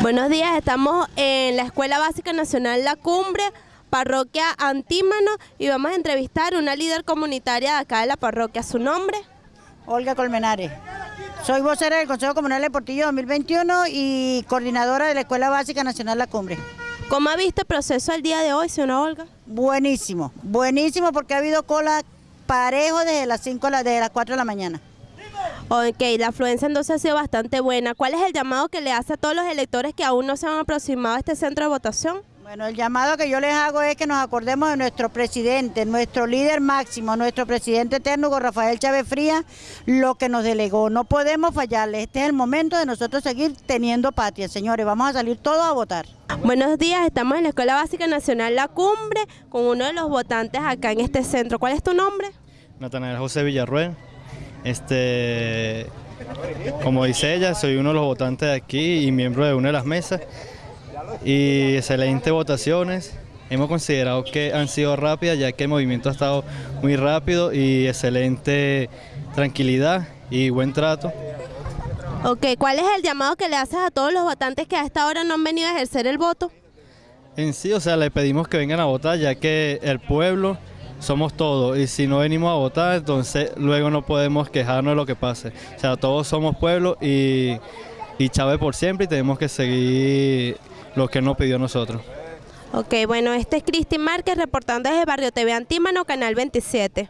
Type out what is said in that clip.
Buenos días, estamos en la Escuela Básica Nacional La Cumbre, parroquia Antímano, y vamos a entrevistar a una líder comunitaria de acá de la parroquia. ¿Su nombre? Olga Colmenares. Soy vocera del Consejo Comunal de Portillo 2021 y coordinadora de la Escuela Básica Nacional La Cumbre. ¿Cómo ha visto el proceso el día de hoy, señora Olga? Buenísimo, buenísimo porque ha habido cola parejo desde las 5 desde las 4 de la mañana. Ok, la afluencia entonces ha sido bastante buena. ¿Cuál es el llamado que le hace a todos los electores que aún no se han aproximado a este centro de votación? Bueno, el llamado que yo les hago es que nos acordemos de nuestro presidente, nuestro líder máximo, nuestro presidente eterno, Rafael Chávez Frías, lo que nos delegó. No podemos fallarle. Este es el momento de nosotros seguir teniendo patria, señores. Vamos a salir todos a votar. Buenos días, estamos en la Escuela Básica Nacional La Cumbre con uno de los votantes acá en este centro. ¿Cuál es tu nombre? Natanael José Villarruel. Este, como dice ella, soy uno de los votantes de aquí y miembro de una de las mesas. Y excelentes votaciones. Hemos considerado que han sido rápidas ya que el movimiento ha estado muy rápido y excelente tranquilidad y buen trato. Ok, ¿cuál es el llamado que le haces a todos los votantes que a esta hora no han venido a ejercer el voto? En sí, o sea, le pedimos que vengan a votar ya que el pueblo somos todos y si no venimos a votar, entonces luego no podemos quejarnos de lo que pase. O sea, todos somos pueblo y, y Chávez por siempre y tenemos que seguir lo que nos pidió nosotros. Ok, bueno, este es Cristi Márquez reportando desde Barrio TV Antímano, Canal 27.